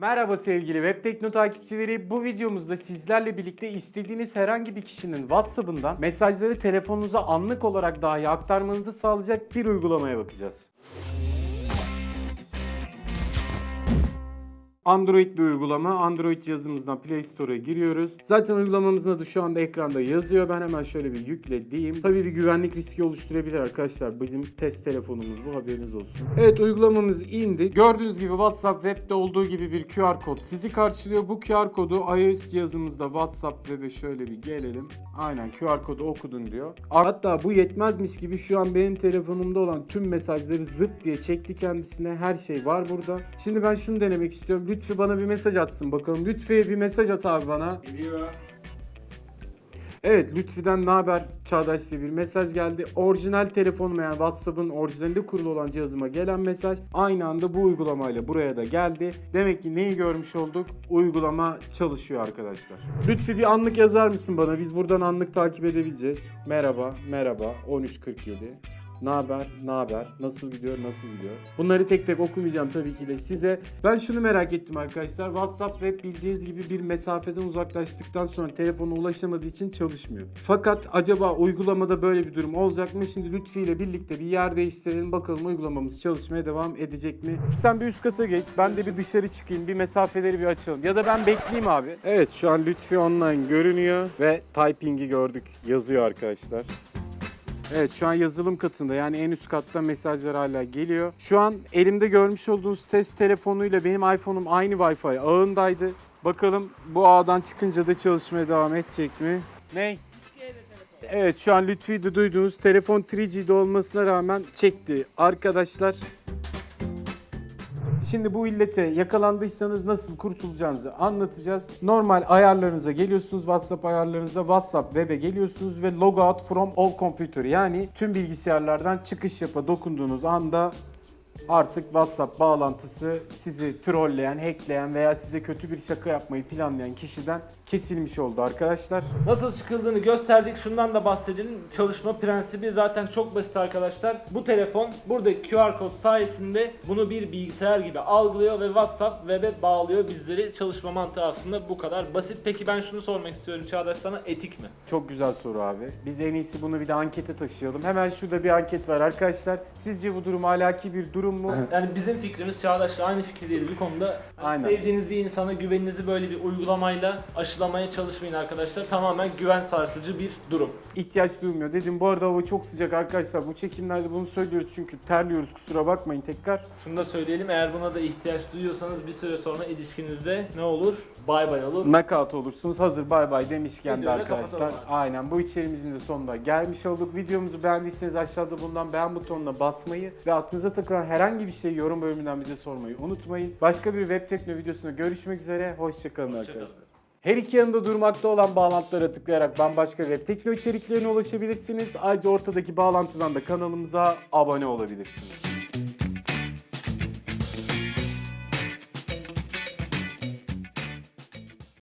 Merhaba sevgili Web Tekno takipçileri. Bu videomuzda sizlerle birlikte istediğiniz herhangi bir kişinin WhatsApp'ından mesajları telefonunuza anlık olarak dahi aktarmanızı sağlayacak bir uygulamaya bakacağız. Android bir uygulama. Android cihazımızdan Play Store'a giriyoruz. Zaten uygulamamızın adı şu anda ekranda yazıyor. Ben hemen şöyle bir yükle diyeyim. Tabii bir güvenlik riski oluşturabilir arkadaşlar. Bizim test telefonumuz bu haberiniz olsun. Evet uygulamamız indi. Gördüğünüz gibi WhatsApp web'de olduğu gibi bir QR kod sizi karşılıyor. Bu QR kodu iOS cihazımızda WhatsApp web'e şöyle bir gelelim. Aynen QR kodu okudun diyor. Hatta bu yetmezmiş gibi şu an benim telefonumda olan tüm mesajları zırt diye çekti kendisine. Her şey var burada. Şimdi ben şunu denemek istiyorum. Lütfü bana bir mesaj atsın bakalım. Lütfü'ye bir mesaj at abi bana. Geliyor. Evet Lütfi'den ne haber Çağdaş diye bir mesaj geldi. Orijinal telefonuma yani WhatsApp'ın orijinalinde kurulu olan cihazıma gelen mesaj aynı anda bu uygulamayla buraya da geldi. Demek ki neyi görmüş olduk? Uygulama çalışıyor arkadaşlar. Lütfi bir anlık yazar mısın bana? Biz buradan anlık takip edebileceğiz. Merhaba, merhaba 1347. Ne haber? Ne haber? Nasıl gidiyor? Nasıl gidiyor? Bunları tek tek okumayacağım tabii ki de size. Ben şunu merak ettim arkadaşlar. WhatsApp web bildiğiniz gibi bir mesafeden uzaklaştıktan sonra telefona ulaşamadığı için çalışmıyor. Fakat acaba uygulamada böyle bir durum olacak mı? Şimdi Lütfi ile birlikte bir yer değiştirelim. Bakalım uygulamamız çalışmaya devam edecek mi? Sen bir üst kata geç. Ben de bir dışarı çıkayım. Bir mesafeleri bir açalım. Ya da ben bekleyeyim abi. Evet şu an Lütfi online görünüyor ve typing'i gördük. Yazıyor arkadaşlar. Evet şu an yazılım katında yani en üst katta mesajlar hala geliyor. Şu an elimde görmüş olduğunuz test telefonuyla benim iPhone'um aynı Wi-Fi ağındaydı. Bakalım bu ağdan çıkınca da çalışmaya devam edecek mi? Ney? Evet şu an Lütfi'de duyduğunuz telefon 3G'de olmasına rağmen çekti. Arkadaşlar Şimdi bu illete yakalandıysanız nasıl kurtulacağınızı anlatacağız. Normal ayarlarınıza geliyorsunuz. WhatsApp ayarlarınıza WhatsApp web'e geliyorsunuz ve logout from all computer yani tüm bilgisayarlardan çıkış yapa dokunduğunuz anda artık WhatsApp bağlantısı sizi trolleyen, hackleyen veya size kötü bir şaka yapmayı planlayan kişiden kesilmiş oldu arkadaşlar. Nasıl çıkıldığını gösterdik. Şundan da bahsedelim. Çalışma prensibi zaten çok basit arkadaşlar. Bu telefon buradaki QR kod sayesinde bunu bir bilgisayar gibi algılıyor ve WhatsApp web'e bağlıyor bizleri. Çalışma mantığı aslında bu kadar basit. Peki ben şunu sormak istiyorum Çağdaş sana etik mi? Çok güzel soru abi. Biz en iyisi bunu bir de ankete taşıyalım. Hemen şurada bir anket var arkadaşlar. Sizce bu durum ahlaki bir durum mu? Yani bizim fikrimiz Çağdaş'la aynı fikirdeyiz bir konuda. Hani Aynen. Sevdiğiniz bir insana güveninizi böyle bir uygulamayla aşılamaya çalışmayın arkadaşlar. Tamamen güven sarsıcı bir durum. ihtiyaç duymuyor. Dedim bu arada hava çok sıcak arkadaşlar. Bu çekimlerde bunu söylüyoruz çünkü terliyoruz kusura bakmayın tekrar. Şunu da söyleyelim eğer buna da ihtiyaç duyuyorsanız bir süre sonra ilişkinizde ne olur? Bay bay olur. Knockout olursunuz. Hazır bay bay demişken de arkadaşlar. kapatalım abi. Aynen bu içerimizin de sonuna gelmiş olduk. Videomuzu beğendiyseniz aşağıda bulunan beğen butonuna basmayı ve aklınıza takılan herhangi bir şeyi yorum bölümünden bize sormayı unutmayın. Başka bir web tekno videosunda görüşmek üzere. Hoşçakalın Hoşça arkadaşlar. Her iki yanında durmakta olan bağlantılara tıklayarak bambaşka web tekno içeriklerine ulaşabilirsiniz. Ayrıca ortadaki bağlantıdan da kanalımıza abone olabilirsiniz.